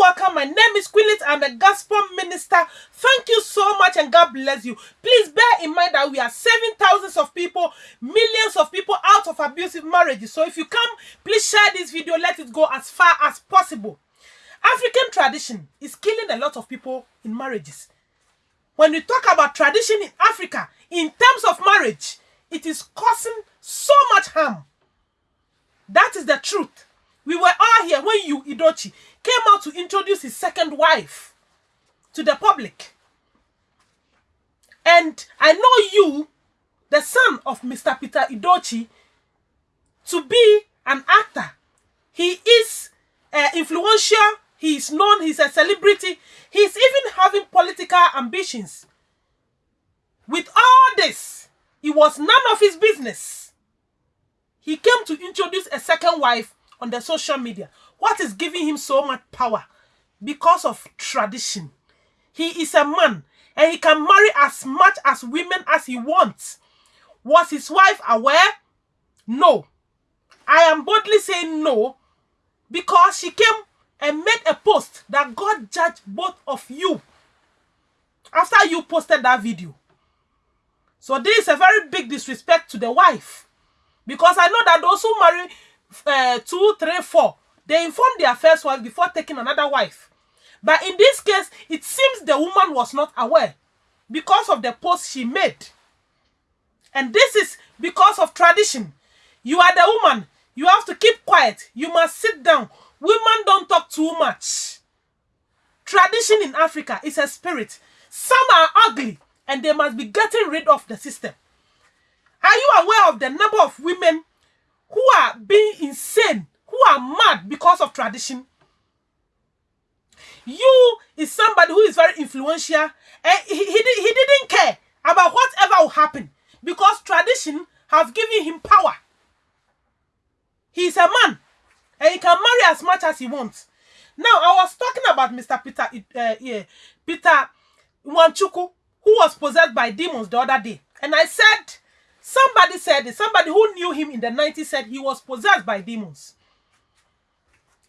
welcome. My name is Quillet. I'm a gospel minister. Thank you so much and God bless you. Please bear in mind that we are saving thousands of people, millions of people out of abusive marriages. So if you come, please share this video. Let it go as far as possible. African tradition is killing a lot of people in marriages. When we talk about tradition in Africa, in terms of marriage, it is causing so much harm. That is the truth. We were all here when Yul, Edochie, came out to introduce his second wife to the public. And I know you, the son of Mr. Peter Edochie, to be an actor. He is uh, influential, he is known, he's a celebrity, he's even having political ambitions. With all this, it was none of his business. He came to introduce a second wife on the social media. What is giving him so much power? Because of tradition. He is a man and he can marry as much as women as he wants. Was his wife aware? No. I am boldly saying no because she came and made a post that God judged both of you after you posted that video. So this is a very big disrespect to the wife because I know that those who marry uh, two, three, four, they informed their first wife before taking another wife. But in this case, it seems the woman was not aware because of the post she made. And this is because of tradition. You are the woman. You have to keep quiet. You must sit down. Women don't talk too much. Tradition in Africa is a spirit. Some are ugly and they must be getting rid of the system. Are you aware of the number of women who are being insane, who are mad because of tradition? You is somebody who is very influential and he, he, he didn't care about whatever will happen because tradition has given him power. He is a man and he can marry as much as he wants. Now, I was talking about Mr. Peter, uh, yeah, Peter Nwachukwu, who was possessed by demons the other day. And I said, somebody said somebody who knew him in the 90s said he was possessed by demons.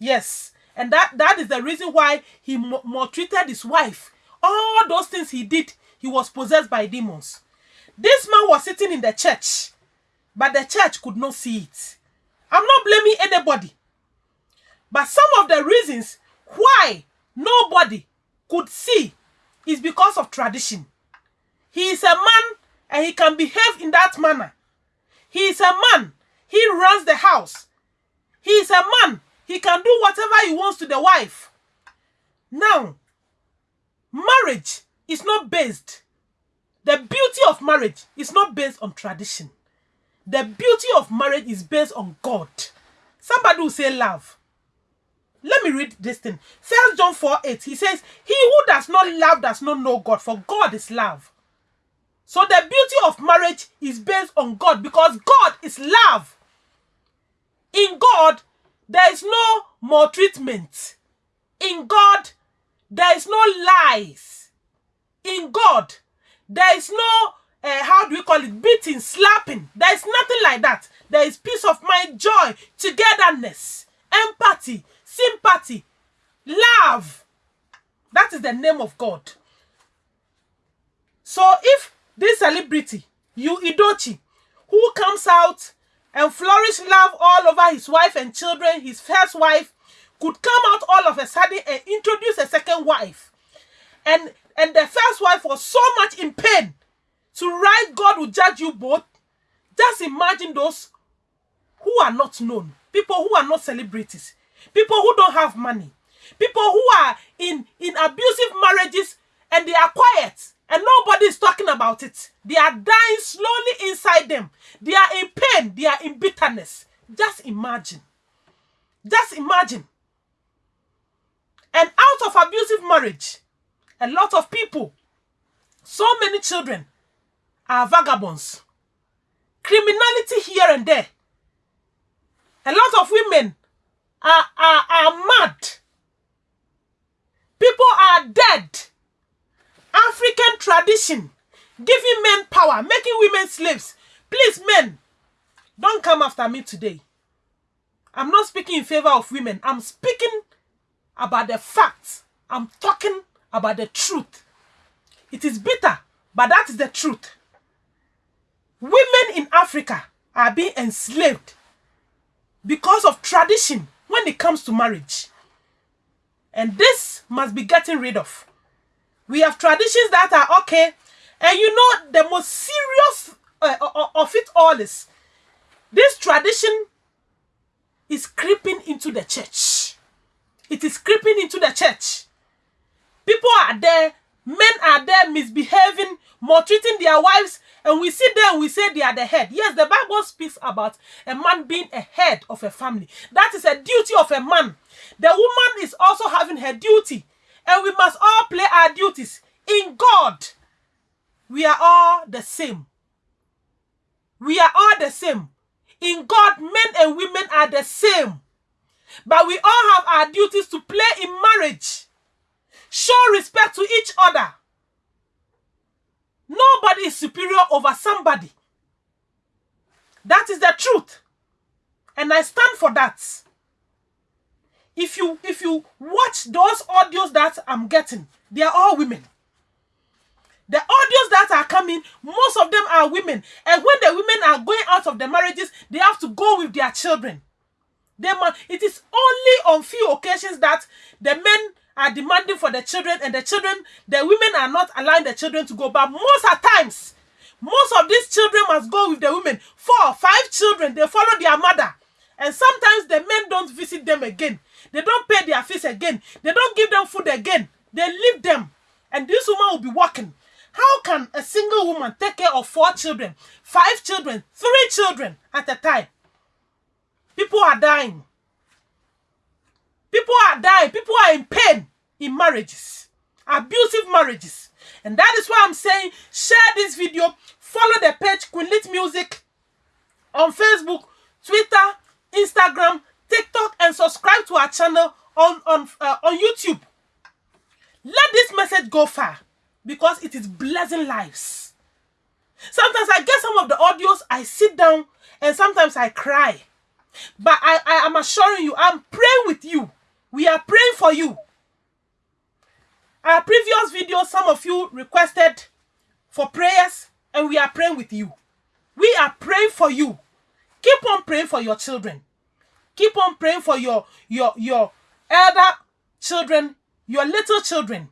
Yes, and that, that is the reason why he maltreated his wife. All those things he did, he was possessed by demons. This man was sitting in the church, but the church could not see it. I'm not blaming anybody. But some of the reasons why nobody could see is because of tradition. He is a man and he can behave in that manner. He is a man. He runs the house. He is a man. He can do whatever he wants to the wife. Now, marriage is not based. The beauty of marriage is not based on tradition. The beauty of marriage is based on God. Somebody will say love. Let me read this thing. First John 4 8. He says, He who does not love does not know God, for God is love. So the beauty of marriage is based on God because God is love. There is no maltreatment. In God, there is no lies. In God, there is no, uh, how do we call it, beating, slapping. There is nothing like that. There is peace of mind, joy, togetherness, empathy, sympathy, love. That is the name of God. So if this celebrity, you Idochi, who comes out and flourish love all over his wife and children, his first wife, could come out all of a sudden and introduce a second wife. And, and the first wife was so much in pain to write God will judge you both. Just imagine those who are not known, people who are not celebrities, people who don't have money, people who are in, in abusive marriages and they are quiet and nobody is talking about it. They are dying slowly inside them. They are in pain. They are in bitterness. Just imagine. Just imagine. And out of abusive marriage, a lot of people, so many children are vagabonds. Criminality here and there. A lot of women are, are, are mad. People are dead. African tradition, giving men power, making women slaves. Please, men, don't come after me today. I'm not speaking in favor of women. I'm speaking about the facts. I'm talking about the truth. It is bitter, but that is the truth. Women in Africa are being enslaved because of tradition when it comes to marriage. And this must be getting rid of. We have traditions that are okay. And you know, the most serious uh, of it all is this tradition is creeping into the church. It is creeping into the church. People are there, men are there misbehaving, maltreating their wives, and we there and we say they are the head. Yes, the Bible speaks about a man being a head of a family. That is a duty of a man. The woman is also having her duty, and we must all play our duties. In God, we are all the same. We are all the same. In God, men and women are the same. But we all have our duties to play in marriage. Show respect to each other. Nobody is superior over somebody. That is the truth. And I stand for that. If you if you watch those audios that I'm getting, they are all women. The audios that are coming, most of them are women. And when the women are going out of the marriages, they have to go with their children. They it is only on few occasions that the men are demanding for the children and the children, the women are not allowing the children to go. But most of times, most of these children must go with the women. Four, five children, they follow their mother. And sometimes the men don't visit them again. They don't pay their fees again. They don't give them food again. They leave them. And this woman will be working. How can a single woman take care of four children, five children, three children at a time? People are dying. People are dying. People are in pain in marriages, abusive marriages. And that is why I'm saying share this video, follow the page Queen Lit Music on Facebook, Twitter, Instagram, TikTok, and subscribe to our channel on, on, uh, on YouTube. Let this message go far because it is blessing lives. Sometimes I get some of the audios, I sit down and sometimes I cry. But I, I am assuring you, I'm praying with you. We are praying for you. Our previous video, some of you requested for prayers and we are praying with you. We are praying for you. Keep on praying for your children. Keep on praying for your, your, your elder children, your little children.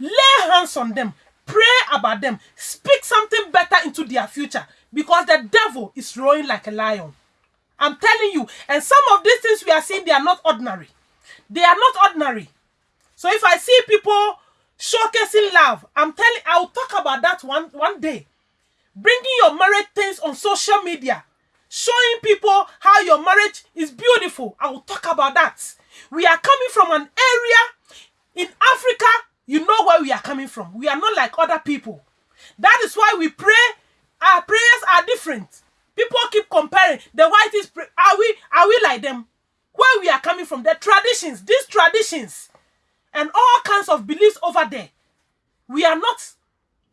Lay hands on them. Pray about them. Speak something better into their future because the devil is roaring like a lion. I'm telling you. And some of these things we are seeing, they are not ordinary. They are not ordinary. So if I see people showcasing love, I'm telling, I'll talk about that one, one day. Bringing your marriage things on social media. Showing people how your marriage is beautiful. I will talk about that. We are coming from an area in Africa you know where we are coming from. We are not like other people. That is why we pray. Our prayers are different. People keep comparing. The white is are we are we like them? Where we are coming from, the traditions, these traditions, and all kinds of beliefs over there. We are not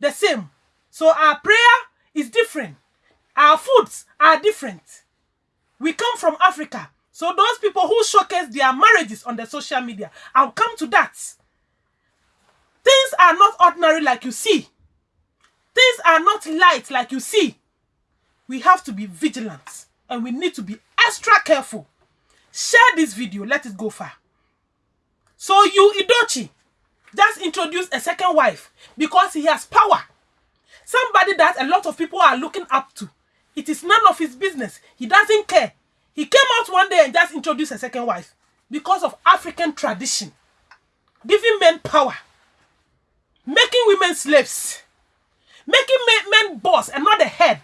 the same. So our prayer is different. Our foods are different. We come from Africa. So those people who showcase their marriages on the social media, I'll come to that. Things are not ordinary like you see. Things are not light like you see. We have to be vigilant and we need to be extra careful. Share this video. Let it go far. So Yul, Edochie, just introduce a second wife because he has power. Somebody that a lot of people are looking up to. It is none of his business. He doesn't care. He came out one day and just introduced a second wife because of African tradition. Giving men power making women slaves, making men, boss and not the head.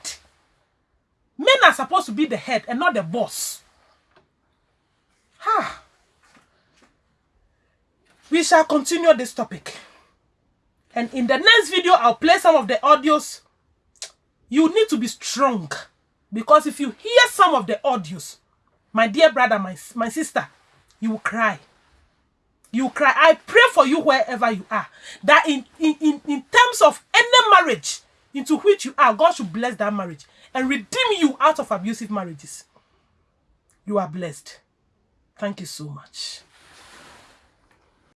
Men are supposed to be the head and not the boss. Ha. We shall continue this topic. And in the next video, I'll play some of the audios. You need to be strong. Because if you hear some of the audios, my dear brother, my, my sister, you will cry you cry. I pray for you wherever you are. That in, in, in, in terms of any marriage into which you are, God should bless that marriage and redeem you out of abusive marriages. You are blessed. Thank you so much.